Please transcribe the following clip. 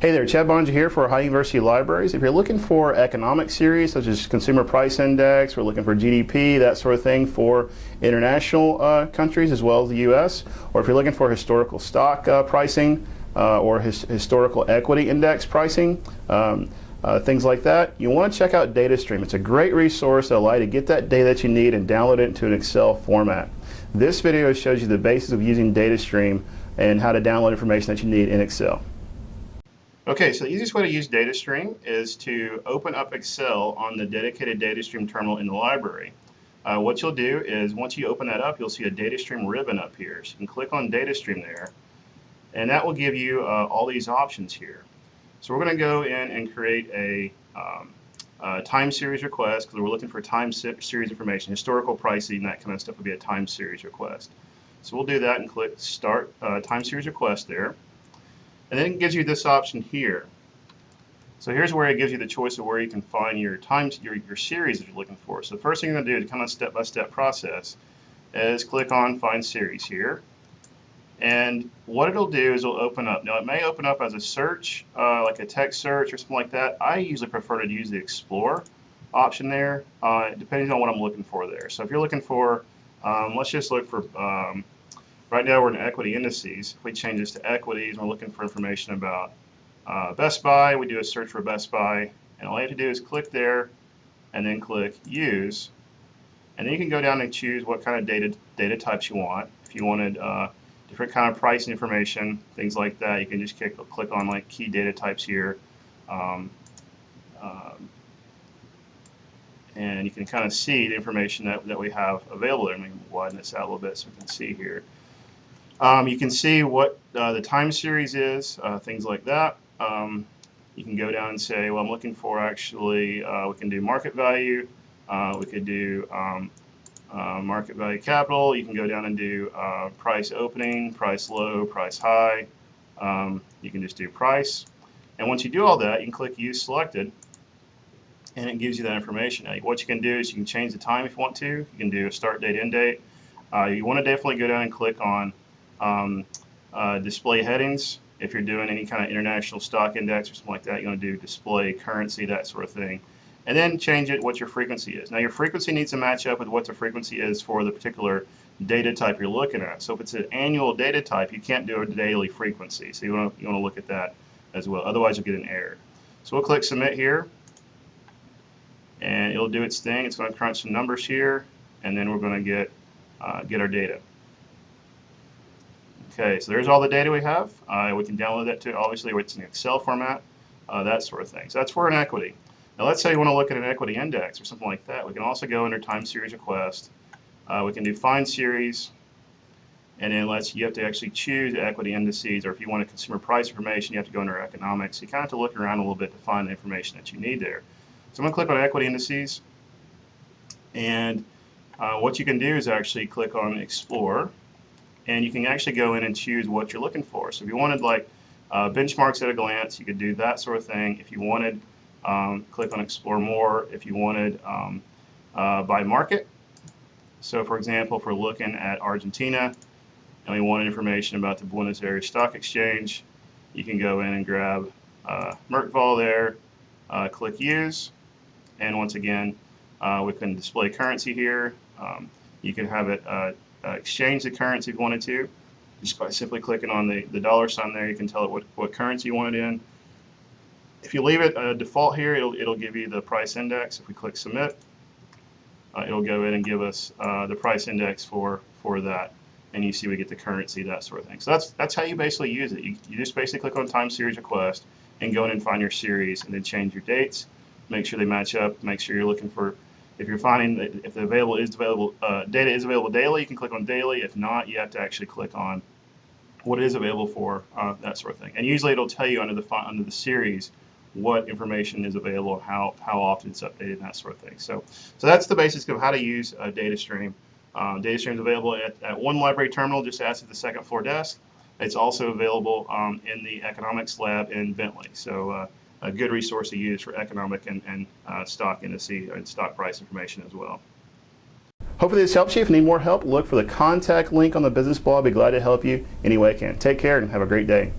Hey there, Chad Bonja here for Ohio University Libraries. If you're looking for economic series such as Consumer Price Index, we're looking for GDP, that sort of thing for international uh, countries as well as the U.S., or if you're looking for historical stock uh, pricing uh, or his historical equity index pricing, um, uh, things like that, you want to check out DataStream. It's a great resource that allows you to get that data that you need and download it into an Excel format. This video shows you the basis of using DataStream and how to download information that you need in Excel. Okay, so the easiest way to use DataStream is to open up Excel on the dedicated DataStream terminal in the library. Uh, what you'll do is once you open that up, you'll see a DataStream ribbon up here. So you can click on DataStream there, and that will give you uh, all these options here. So we're going to go in and create a um, uh, time series request because we're looking for time series information, historical pricing, that kind of stuff would be a time series request. So we'll do that and click Start uh, Time Series Request there. And then it gives you this option here. So here's where it gives you the choice of where you can find your times your, your series that you're looking for. So the first thing you're going to do to kind of step-by-step -step process is click on Find Series here. And what it'll do is it'll open up. Now it may open up as a search, uh, like a text search or something like that. I usually prefer to use the Explore option there, uh, depending on what I'm looking for there. So if you're looking for, um, let's just look for um, Right now we're in equity indices. If we change this to equities, we're looking for information about uh, Best Buy. We do a search for Best Buy, and all you have to do is click there, and then click Use. And then you can go down and choose what kind of data data types you want. If you wanted uh, different kind of pricing information, things like that, you can just click, click on like key data types here. Um, um, and you can kind of see the information that, that we have available. Let me widen this out a little bit so we can see here. Um, you can see what uh, the time series is, uh, things like that. Um, you can go down and say, well, I'm looking for actually, uh, we can do market value. Uh, we could do um, uh, market value capital. You can go down and do uh, price opening, price low, price high. Um, you can just do price. And once you do all that, you can click Use Selected, and it gives you that information. Now, what you can do is you can change the time if you want to. You can do a start date, end date. you want to definitely go down and click on um, uh, display headings. If you're doing any kind of international stock index or something like that, you're going to do display currency, that sort of thing. And then change it what your frequency is. Now your frequency needs to match up with what the frequency is for the particular data type you're looking at. So if it's an annual data type, you can't do a daily frequency. So you want to, you want to look at that as well. Otherwise you'll get an error. So we'll click submit here and it'll do its thing. It's going to crunch some numbers here and then we're going to get uh, get our data. Okay, so there's all the data we have. Uh, we can download that to, obviously, it's in Excel format, uh, that sort of thing. So that's for an equity. Now let's say you want to look at an equity index or something like that. We can also go under time series request. Uh, we can do find series, and then let's you have to actually choose equity indices, or if you want a consumer price information, you have to go under economics. You kind of have to look around a little bit to find the information that you need there. So I'm going to click on equity indices, and uh, what you can do is actually click on explore and you can actually go in and choose what you're looking for. So if you wanted like uh, benchmarks at a glance, you could do that sort of thing. If you wanted, um, click on explore more. If you wanted um, uh, by market, so for example, if we're looking at Argentina and we want information about the Buenos Aires Stock Exchange, you can go in and grab uh, Merval there, uh, click use, and once again, uh, we can display currency here. Um, you can have it uh, exchange the currency if you wanted to. Just by simply clicking on the, the dollar sign there, you can tell it what, what currency you want it in. If you leave it uh, default here, it'll, it'll give you the price index. If we click submit, uh, it'll go in and give us uh, the price index for, for that. And you see we get the currency, that sort of thing. So that's, that's how you basically use it. You, you just basically click on time series request and go in and find your series and then change your dates, make sure they match up, make sure you're looking for if you're finding that if the available is available uh, data is available daily, you can click on daily. If not, you have to actually click on what is available for uh, that sort of thing. And usually it'll tell you under the under the series what information is available, how how often it's updated, and that sort of thing. So so that's the basics of how to use a DataStream. Um, DataStream is available at, at one library terminal just ask at the second floor desk. It's also available um, in the economics lab in Bentley. So uh, a good resource to use for economic and, and uh, stock indice and stock price information as well. Hopefully this helps you. If you need more help, look for the contact link on the business blog. I'll be glad to help you any way I can. Take care and have a great day.